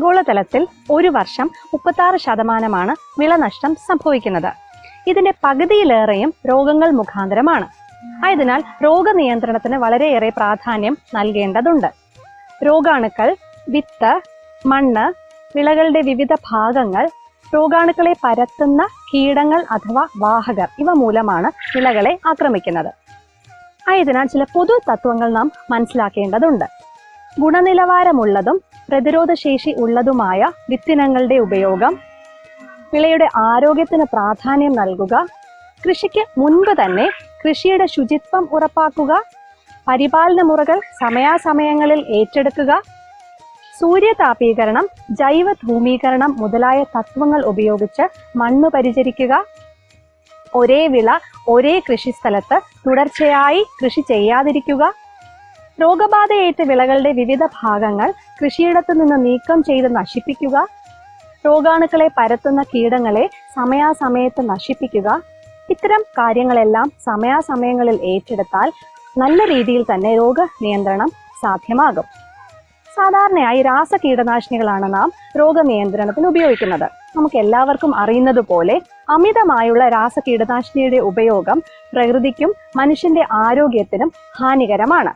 ആഗോളതലത്തിൽ ഒരു വർഷം മുപ്പത്താറ് ശതമാനമാണ് വിളനഷ്ടം സംഭവിക്കുന്നത്. ഇതിന്റെ പകുതിയിലേറെയും രോഗങ്ങൾ മുഖാന്തരമാണ്. ആയതിനാൽ രോഗനിയന്ത്രണത്തിന് വളരെയേറെ പ്രാധാന്യം നൽകേണ്ടതുണ്ട്. രോഗാണുക്കൾ വിത്ത് മണ്ണ് വിളകളുടെ വിവിധ ഭാഗങ്ങൾ രോഗാണുക്കളെ പരത്തുന്ന കീടങ്ങൾ അഥവാ വാഹകർ ഇവ മൂലമാണ് വിളകളെ ആക്രമിക്കുന്നത്. ആയതിനാൽ ചില പൊതു തത്വങ്ങൾ നാം മനസ്സിലാക്കേണ്ടതുണ്ട്. ഗുണനിലവാരമുള്ളതും പ്രതിരോധശേഷി ഉള്ളതുമായ വിത്തിനങ്ങളുടെ ഉപയോഗം വിളയുടെ ആരോഗ്യത്തിന് പ്രാധാന്യം നൽകുക കൃഷിക്ക് മുൻപ് തന്നെ കൃഷിയുടെ ശുചിത്വം ഉറപ്പാക്കുക പരിപാലന മുറകൾ സമയാസമയങ്ങളിൽ ഏറ്റെടുക്കുക സൂര്യതാപീകരണം ജൈവ ധൂമീകരണം മുതലായ തത്വങ്ങൾ ഉപയോഗിച്ച് മണ്ണ് പരിചരിക്കുക ഒരേ വിള ഒരേ കൃഷിസ്ഥലത്ത് തുടർച്ചയായി കൃഷി ചെയ്യാതിരിക്കുക രോഗബാധയേറ്റ വിളകളുടെ വിവിധ ഭാഗങ്ങൾ കൃഷിയിടത്തു നിന്ന് നീക്കം ചെയ്ത് നശിപ്പിക്കുക രോഗാണുക്കളെ പരത്തുന്ന കീടങ്ങളെ സമയാസമയത്ത് നശിപ്പിക്കുക ഇത്തരം കാര്യങ്ങളെല്ലാം സമയാസമയങ്ങളിൽ ഏറ്റെടുത്താൽ നല്ല രീതിയിൽ തന്നെ രോഗ നിയന്ത്രണം സാധ്യമാകും. സാധാരണയായി രാസ കീടനാശിനികളാണ് നാം രോഗനിയന്ത്രണത്തിന് ഉപയോഗിക്കുന്നത്. നമുക്ക് എല്ലാവർക്കും അറിയുന്നത് പോലെ അമിതമായുള്ള രാസ കീടനാശിനിയുടെ ഉപയോഗം പ്രകൃതിക്കും മനുഷ്യന്റെ ആരോഗ്യത്തിനും ഹാനികരമാണ്.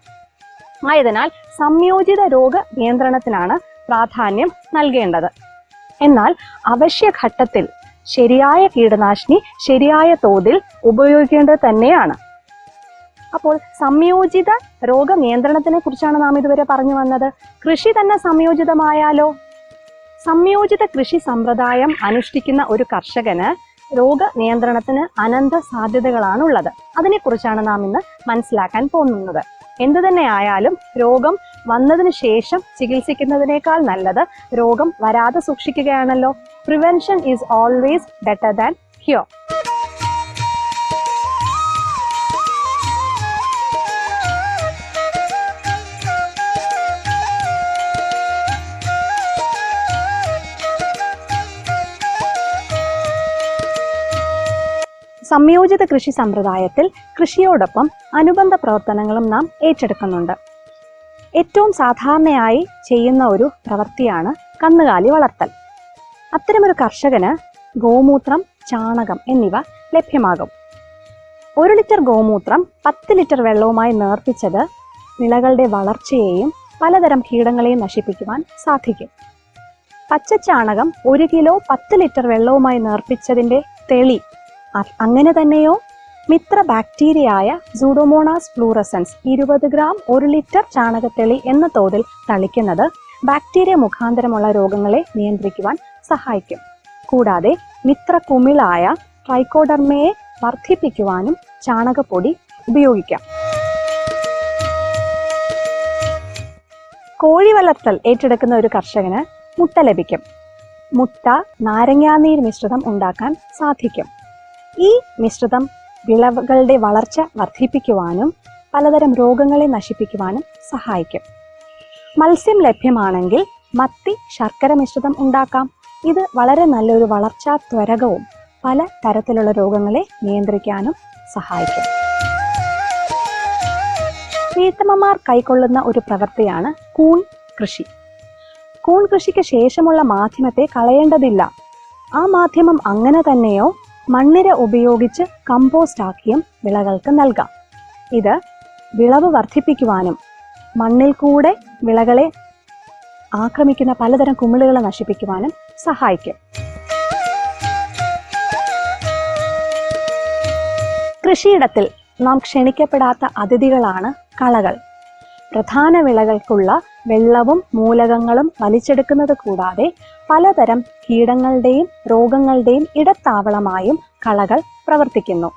ആയതിനാൽ സംയോജിത രോഗ നിയന്ത്രണത്തിനാണ് പ്രാധാന്യം നൽകേണ്ടത്. എന്നാൽ അവശ്യഘട്ടത്തിൽ ശരിയായ കീടനാശിനി ശരിയായ തോതിൽ ഉപയോഗിക്കേണ്ടത് തന്നെയാണ്. അപ്പോൾ സംയോജിത രോഗ നിയന്ത്രണത്തിനെ കുറിച്ചാണ് നാം ഇതുവരെ പറഞ്ഞു വന്നത്. കൃഷി തന്നെ സംയോജിതമായാലോ? സംയോജിത കൃഷി സമ്പ്രദായം അനുഷ്ഠിക്കുന്ന ഒരു കർഷകന് രോഗ നിയന്ത്രണത്തിന് അനന്ത സാധ്യതകളാണുള്ളത് അതിനെക്കുറിച്ചാണ് നാം ഇന്ന് മനസ്സിലാക്കാൻ പോകുന്നത്. എന്തു തന്നെ ആയാലും രോഗം വന്നതിന് ശേഷം ചികിത്സിക്കുന്നതിനേക്കാൾ നല്ലത് രോഗം വരാതെ സൂക്ഷിക്കുകയാണല്ലോ. Prevention is always better than cure സംയോജിത കൃഷി സമ്പ്രദായത്തിൽ കൃഷിയോടൊപ്പം അനുബന്ധ പ്രവർത്തനങ്ങളും നാം ഏറ്റെടുക്കുന്നുണ്ട്. ഏറ്റവും സാധാരണയായി ചെയ്യുന്ന ഒരു പ്രവൃത്തിയാണ് കന്നുകാലി വളർത്തൽ. അത്തരമൊരു കർഷകന് ഗോമൂത്രം ചാണകം എന്നിവ ലഭ്യമാകും. ഒരു ലിറ്റർ ഗോമൂത്രം പത്ത് ലിറ്റർ വെള്ളവുമായി നേർപ്പിച്ചത് വിളകളുടെ വളർച്ചയെയും പലതരം കീടങ്ങളെയും നശിപ്പിക്കുവാൻ സാധിക്കും. പച്ചച്ചാണകം ഒരു കിലോ പത്ത് ലിറ്റർ വെള്ളവുമായി നേർപ്പിച്ചതിന്റെ തെളി അങ്ങനെ തന്നെയോ? മിത്ര ബാക്ടീരിയയായ സൂഡോമോണാസ് ഫ്ലൂറസൻസ് ഇരുപത് ഗ്രാം ഒരു ലിറ്റർ ചാണകത്തെളി എന്ന തോതിൽ തളിക്കുന്നത് ബാക്ടീരിയ മുഖാന്തരമുള്ള രോഗങ്ങളെ നിയന്ത്രിക്കുവാൻ സഹായിക്കും. കൂടാതെ മിത്ര കുമിളായ ട്രൈക്കോഡർമയെ വർദ്ധിപ്പിക്കുവാനും ചാണകപ്പൊടി ഉപയോഗിക്കാം. കോഴി വളർത്തൽ ഏറ്റെടുക്കുന്ന ഒരു കർഷകന് മുട്ട ലഭിക്കും. മുട്ട നാരങ്ങാനീർ മിശ്രിതം ഉണ്ടാക്കാൻ സാധിക്കും. ഈ മിശ്രിതം വിളവുകളുടെ വളർച്ച വർദ്ധിപ്പിക്കുവാനും പലതരം രോഗങ്ങളെ നശിപ്പിക്കുവാനും സഹായിക്കും. മത്സ്യം ലഭ്യമാണെങ്കിൽ മത്തി ശർക്കര മിശ്രിതം ഉണ്ടാക്കാം. ഇത് വളരെ നല്ലൊരു വളർച്ചാ ത്വരകവും പല തരത്തിലുള്ള രോഗങ്ങളെ നിയന്ത്രിക്കാനും സഹായിക്കും. വീട്ടമ്മമാർ കൈക്കൊള്ളുന്ന ഒരു പ്രവൃത്തിയാണ് കൂൺ കൃഷി. കൂൺ കൃഷിക്ക് ശേഷമുള്ള മാധ്യമത്തെ കളയേണ്ടതില്ല. ആ മാധ്യമം അങ്ങനെ തന്നെയോ മണ്ണിര ഉപയോഗിച്ച് കമ്പോസ്റ്റ് ആക്കിയും വിളകൾക്ക് നൽകാം. ഇത് വിളവ് വർദ്ധിപ്പിക്കുവാനും മണ്ണിൽ കൂടെ വിളകളെ ആക്രമിക്കുന്ന പലതരം കുമിളുകളെ നശിപ്പിക്കുവാനും സഹായിക്കും. കൃഷിയിടത്തിൽ നാം ക്ഷണിക്കപ്പെടാത്ത അതിഥികളാണ് കളകൾ. പ്രധാന വിളകൾക്കുള്ള വെള്ളവും മൂലകങ്ങളും വലിച്ചെടുക്കുന്നത് കൂടാതെ പലതരം കീടങ്ങളുടെയും രോഗങ്ങളുടെയും ഇടത്താവളമായും കളകൾ പ്രവർത്തിക്കുന്നു.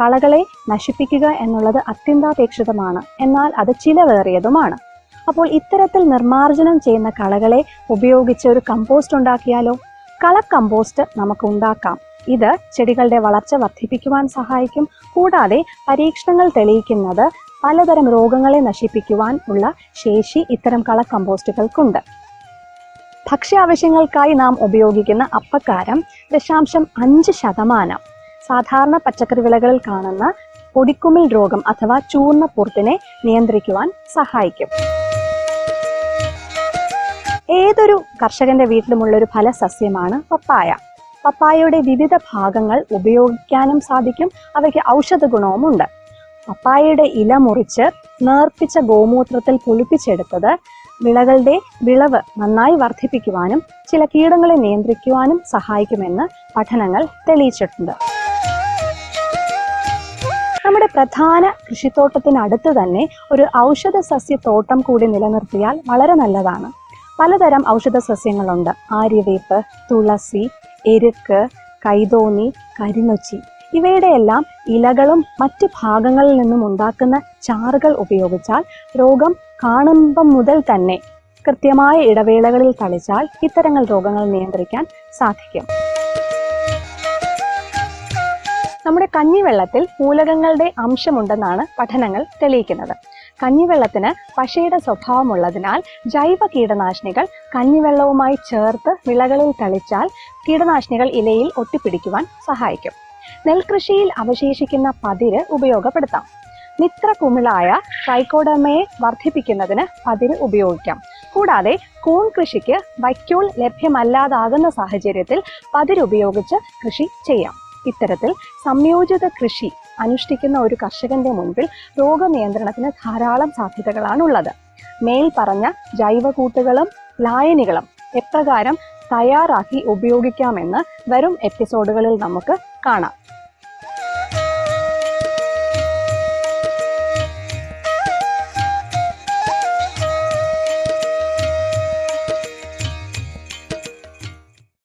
കളകളെ നശിപ്പിക്കുക എന്നുള്ളത് അത്യന്താപേക്ഷിതമാണ്. എന്നാൽ അത് ചിലവേറിയതുമാണ്. അപ്പോൾ ഇത്തരത്തിൽ നിർമ്മാർജനം ചെയ്യുന്ന കളകളെ ഉപയോഗിച്ച് ഒരു കമ്പോസ്റ്റ് ഉണ്ടാക്കിയാലോ? കള കമ്പോസ്റ്റ് നമുക്ക് ഉണ്ടാക്കാം. ഇത് ചെടികളുടെ വളർച്ച വർദ്ധിപ്പിക്കുവാൻ സഹായിക്കും. കൂടാതെ പരീക്ഷണങ്ങൾ തെളിയിക്കുന്നത് പലതരം രോഗങ്ങളെ നശിപ്പിക്കുവാൻ ഉള്ള ശേഷി ഇത്തരം കള കമ്പോസ്റ്റുകൾക്കുണ്ട് ഭക്ഷ്യാവശ്യങ്ങൾക്കായി നാം ഉപയോഗിക്കുന്ന അപ്പക്കാരം ദശാംശം അഞ്ച് ശതമാനം. സാധാരണ പച്ചക്കറി വിളകളിൽ കാണുന്ന പൊടിക്കുമിൽ രോഗം അഥവാ ചൂർണ പുറത്തിനെ നിയന്ത്രിക്കുവാൻ സഹായിക്കും. ഏതൊരു കർഷകന്റെ വീട്ടിലുമുള്ള ഒരു ഫലസസ്യമാണ് പപ്പായ. പപ്പായയുടെ വിവിധ ഭാഗങ്ങൾ ഉപയോഗിക്കാനും സാധിക്കും. അവയ്ക്ക് ഔഷധ ഗുണവുമുണ്ട് പപ്പായയുടെ ഇല മുറിച്ച് നേർപ്പിച്ച ഗോമൂത്രത്തിൽ പുളിപ്പിച്ചെടുത്തത് വിളകളുടെ വിളവ് നന്നായി വർദ്ധിപ്പിക്കുവാനും ചില കീടങ്ങളെ നിയന്ത്രിക്കുവാനും സഹായിക്കുമെന്ന് പഠനങ്ങൾ തെളിയിച്ചിട്ടുണ്ട്. നമ്മുടെ പ്രധാന കൃഷിത്തോട്ടത്തിനടുത്ത് തന്നെ ഒരു ഔഷധ സസ്യത്തോട്ടം കൂടി നിലനിർത്തിയാൽ വളരെ നല്ലതാണ്. പലതരം ഔഷധ സസ്യങ്ങളുണ്ട് ആര്യവേപ്പ് തുളസി എരുക്ക് കൈതോന്നി കരിനൊച്ചി ഇവയുടെയെല്ലാം ഇലകളും മറ്റു ഭാഗങ്ങളിൽ നിന്നും ഉണ്ടാക്കുന്ന ചാറുകൾ ഉപയോഗിച്ചാൽ രോഗം കാണുമ്പം മുതൽ തന്നെ കൃത്യമായ ഇടവേളകളിൽ തളിച്ചാൽ ഇത്തരങ്ങൾ രോഗങ്ങൾ നിയന്ത്രിക്കാൻ സാധിക്കും. നമ്മുടെ കഞ്ഞിവെള്ളത്തിൽ മൂലകങ്ങളുടെ അംശമുണ്ടെന്നാണ് പഠനങ്ങൾ തെളിയിക്കുന്നത്. കഞ്ഞിവെള്ളത്തിന് പശയുടെ സ്വഭാവമുള്ളതിനാൽ ജൈവ കീടനാശിനികൾ കഞ്ഞിവെള്ളവുമായി ചേർത്ത് വിളകളിൽ തളിച്ചാൽ കീടനാശിനികൾ ഇലയിൽ ഒട്ടിപ്പിടിക്കുവാൻ സഹായിക്കും. നെൽകൃഷിയിൽ അവശേഷിക്കുന്ന പതിര് ഉപയോഗപ്പെടുത്താം. മിത്ര കുമിളായ ട്രൈക്കോഡമയെ വർദ്ധിപ്പിക്കുന്നതിന് പതിര് ഉപയോഗിക്കാം. കൂടാതെ കൂൺ കൃഷിക്ക് വൈക്കോൾ ലഭ്യമല്ലാതാകുന്ന സാഹചര്യത്തിൽ പതിരുപയോഗിച്ച് കൃഷി ചെയ്യാം. ഇത്തരത്തിൽ സംയോജിത കൃഷി അനുഷ്ഠിക്കുന്ന ഒരു കർഷകന്റെ മുൻപിൽ രോഗനിയന്ത്രണത്തിന് ധാരാളം സാധ്യതകളാണ് ഉള്ളത് മേൽ പറഞ്ഞ ജൈവകൂട്ടുകളും ലായനികളും എപ്രകാരം തയ്യാറാക്കി ഉപയോഗിക്കാമെന്ന് വരും എപ്പിസോഡുകളിൽ നമുക്ക് കാണാം